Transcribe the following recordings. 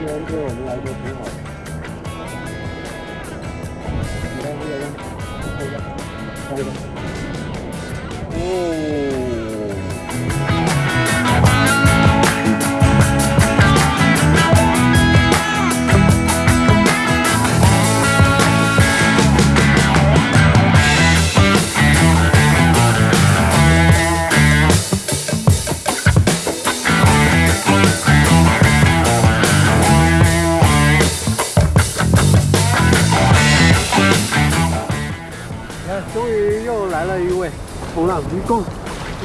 今天对我们来说挺好的。你看这个，看一下，看一下，哦。终于又来了一位冲浪一共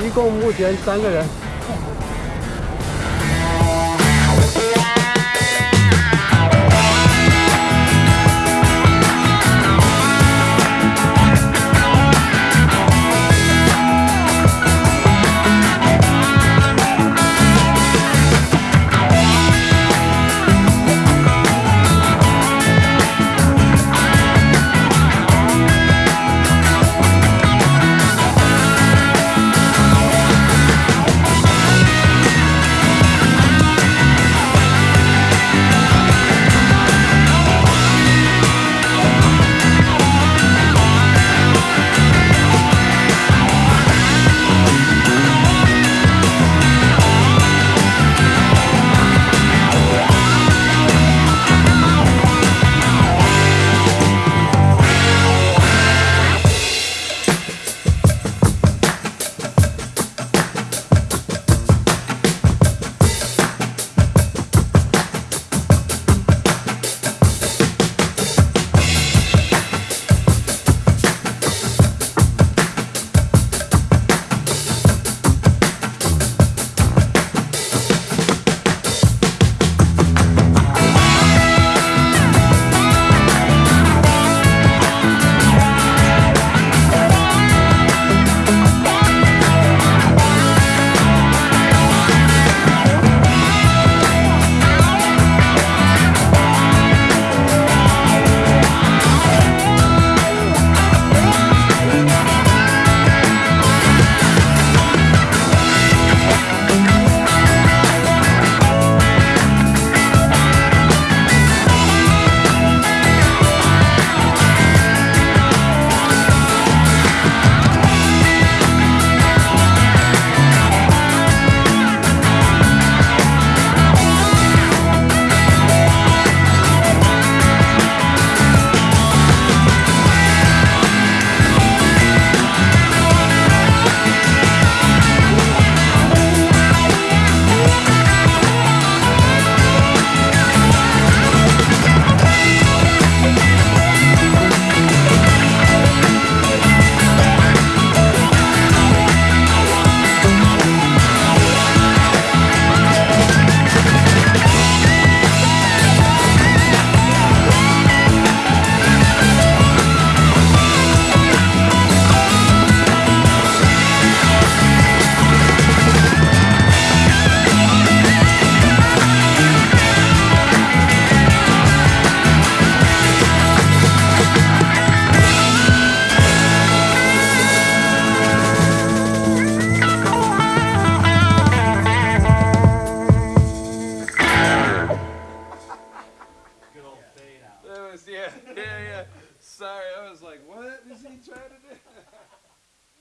一共目前三个人。yeah, yeah. Sorry, I was like, what is he trying to do?